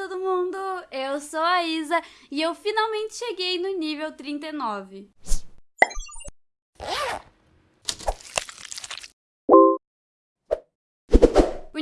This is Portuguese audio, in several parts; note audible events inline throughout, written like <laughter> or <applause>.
todo mundo! Eu sou a Isa e eu finalmente cheguei no nível 39.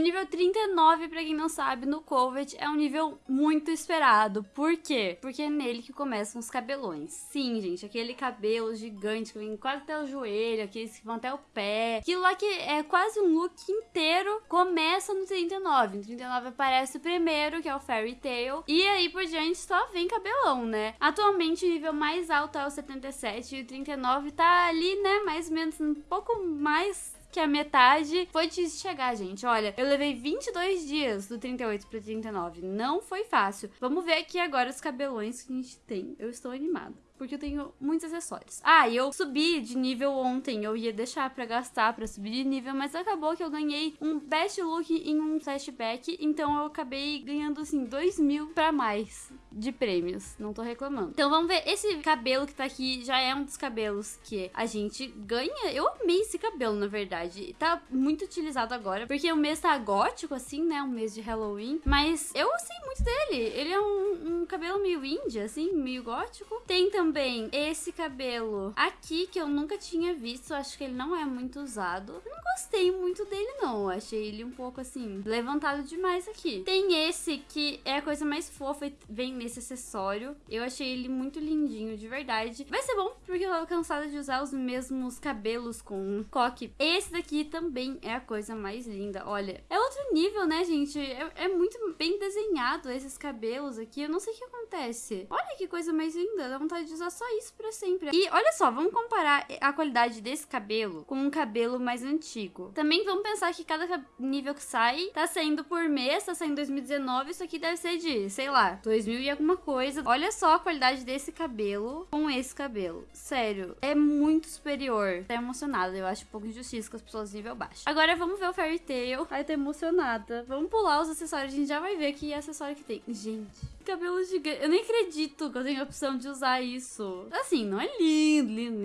Nível 39, pra quem não sabe, no Covet é um nível muito esperado. Por quê? Porque é nele que começam os cabelões. Sim, gente, aquele cabelo gigante que vem quase até o joelho, aqueles que vão até o pé. Aquilo lá que é quase um look inteiro começa no 39. No 39 aparece o primeiro, que é o Fairy Tail. E aí por diante só vem cabelão, né? Atualmente o nível mais alto é o 77 e o 39 tá ali, né? Mais ou menos um pouco mais que a metade foi de chegar, gente. Olha, eu levei 22 dias do 38 pro 39. Não foi fácil. Vamos ver aqui agora os cabelões que a gente tem. Eu estou animada porque eu tenho muitos acessórios. Ah, e eu subi de nível ontem, eu ia deixar pra gastar pra subir de nível, mas acabou que eu ganhei um best look em um flashback, então eu acabei ganhando, assim, 2 mil pra mais de prêmios, não tô reclamando. Então vamos ver, esse cabelo que tá aqui já é um dos cabelos que a gente ganha. Eu amei esse cabelo, na verdade. Tá muito utilizado agora, porque o mês tá gótico, assim, né, um mês de Halloween, mas eu gostei muito dele. Ele é um, um cabelo meio índia, assim, meio gótico. Tem também esse cabelo aqui, que eu nunca tinha visto. Acho que ele não é muito usado. Eu não gostei muito dele, não. Achei ele um pouco, assim, levantado demais aqui. Tem esse que é a coisa mais fofa e vem nesse acessório. Eu achei ele muito lindinho, de verdade. Vai ser bom, porque eu tava cansada de usar os mesmos cabelos com coque. Esse daqui também é a coisa mais linda. Olha, é outro nível, né, gente? É, é muito bem desenhado esses cabelos aqui. Eu não sei o que acontece. Olha que coisa mais linda. Dá vontade de usar só isso pra sempre. E olha só, vamos comparar a qualidade desse cabelo com um cabelo mais antigo. Também vamos pensar que cada nível que sai tá saindo por mês, tá saindo em 2019. Isso aqui deve ser de, sei lá, 2000 alguma coisa. Olha só a qualidade desse cabelo com esse cabelo. Sério, é muito superior. Tô emocionada. Eu acho um pouco injustiça com as pessoas nível baixo. Agora vamos ver o Fairy Tail. Ai, tô emocionada. Vamos pular os acessórios. A gente já vai ver que acessório que tem. Gente, cabelo gigante. Eu nem acredito que eu tenho a opção de usar isso. Assim, não é lindo, lindo,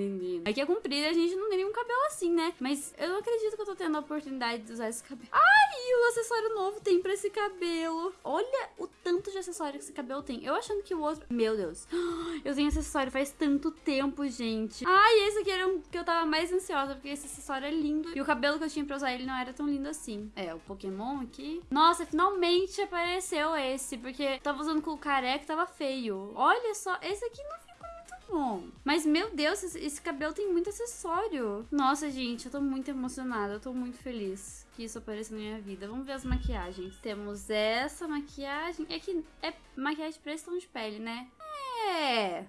lindo, lindo. Aqui é comprido a gente não tem nenhum cabelo assim, né? Mas eu não acredito que eu tô tendo a oportunidade de usar esse cabelo. Ai, o acessório novo tem pra esse cabelo. Olha o tanto de acessório que esse cabelo tem. Eu achando que o outro... Meu Deus. <gasps> Eu tenho acessório faz tanto tempo, gente. Ai, esse aqui era um que eu tava mais ansiosa, porque esse acessório é lindo. E o cabelo que eu tinha pra usar ele não era tão lindo assim. É, o Pokémon aqui. Nossa, finalmente apareceu esse, porque tava usando com o careca tava feio. Olha só, esse aqui não ficou bom. Mas, meu Deus, esse, cabelo tem muito acessório. Nossa, gente, eu tô muito emocionada. Eu tô muito feliz que isso apareça na minha vida. Vamos ver as maquiagens. Temos essa maquiagem. É que é maquiagem pra esse tom de pele, né? É.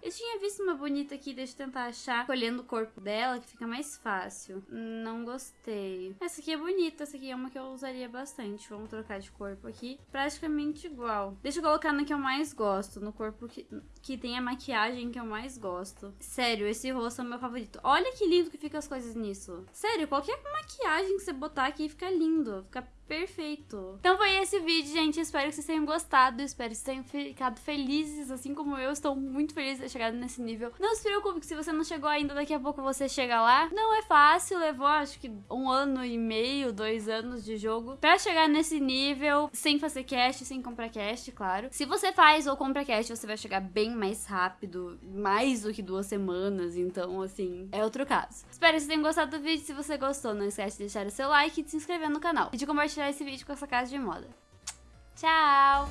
Eu tinha visto uma bonita aqui, deixa eu tentar achar, escolhendo o corpo dela, que fica mais fácil. Não gostei. Essa aqui é bonita, essa aqui é uma que eu usaria bastante. Vamos trocar de corpo aqui. Praticamente igual. Deixa eu colocar na que eu mais gosto, no corpo que, que tem a maquiagem que eu mais gosto. Sério, esse rosto é o meu favorito. Olha que lindo que fica as coisas nisso. Sério, qualquer maquiagem que você botar aqui fica lindo. Fica perfeito. Então foi esse vídeo, gente. Espero que vocês tenham gostado. Espero que vocês tenham ficado felizes, assim como eu. Estou muito feliz de ter chegado nesse nível. Não se preocupe que se você não chegou ainda, daqui a pouco você chega lá. Não é fácil, levou acho que um ano e meio, dois anos de jogo pra chegar nesse nível, sem fazer cast, sem comprar cast, claro. Se você faz ou compra cast, você vai chegar bem mais rápido, mais do que duas semanas. Então, assim, é outro caso. Espero que vocês tenham gostado do vídeo. Se você gostou, não esquece de deixar o seu like e de se inscrever no canal. E de compartilhar esse vídeo com essa casa de moda. Tchau!